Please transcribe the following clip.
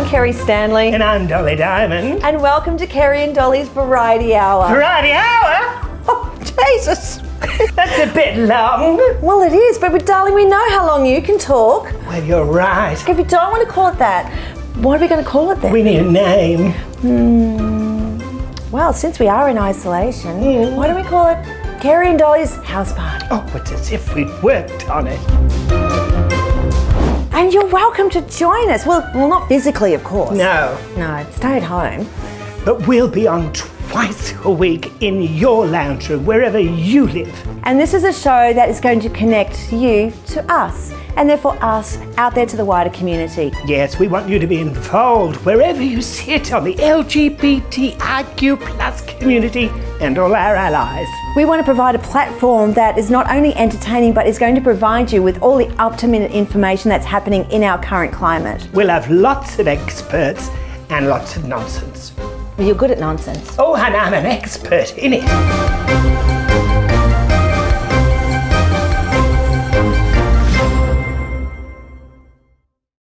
Kerry Stanley. And I'm Dolly Diamond. And welcome to Kerry and Dolly's Variety Hour. Variety Hour? Oh, Jesus. That's a bit long. Well, it is, but darling, we know how long you can talk. Well, you're right. If you don't want to call it that, what are we going to call it then? We need a name. Hmm. Well, since we are in isolation, mm. why don't we call it Kerry and Dolly's House Party? Oh, it's as if we'd worked on it. And you're welcome to join us. Well, well, not physically, of course. No. No, stay at home. But we'll be on twice a week in your lounge room, wherever you live. And this is a show that is going to connect you to us, and therefore us out there to the wider community. Yes, we want you to be involved wherever you sit on the LGBTIQ plus community and all our allies. We want to provide a platform that is not only entertaining, but is going to provide you with all the up-to-minute information that's happening in our current climate. We'll have lots of experts and lots of nonsense. Well, you're good at nonsense. Oh, and I'm an expert in it.